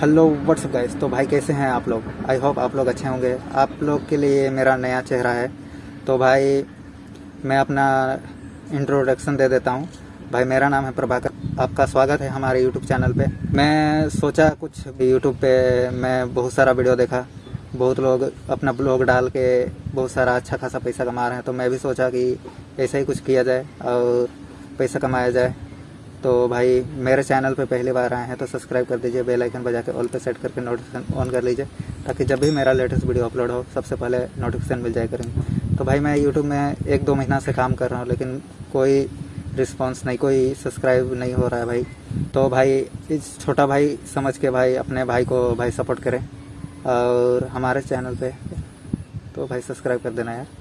Hello what's up guys तो भाई, कैसे हैं आप लोग? आई होप आप लोग अच्छे होंगे। आप लोग के लिए मेरा नया चेहरा है। तो भाई, मैं अपना इंट्रोडक्शन दे देता हूँ। भाई, मेरा नाम है प्रभाकर। आपका स्वागत है हमारे यूट्यूब चैनल पे। मैं सोचा कुछ यूट्यूब पे मैं बहुत सारा वीडियो देखा। बहुत लोग अपना ब्लॉग डाल के बहुत सारा अच्छा खासा पैसा कमा रहे हैं। तो मैं भी सोचा कि ऐसा ही कुछ किया जाए और पैसा कमाया जाए। तो भाई, मेरे चैनल पे पहली बार आए हैं तो सब्सक्राइब कर दीजिए बेल आइकन बजा के ऑल पे सेट करके नोटिफिकेशन ऑन कर लीजिए, ताकि जब भी मेरा लेटेस्ट वीडियो अपलोड हो, सबसे पहले नोटिफिकेशन मिल जाए करेंगे। तो भाई, मैं यूट्यूब में एक दो महीना से काम कर रहा हूँ, लेकिन कोई रिस्पॉन्स नहीं, कोई सब्सक्राइब नहीं हो रहा है भाई। तो भाई, इस छोटा भाई समझ के भाई, अपने भाई को भाई सपोर्ट करें, और हमारे चैनल पे तो भाई सब्सक्राइब कर देना यार।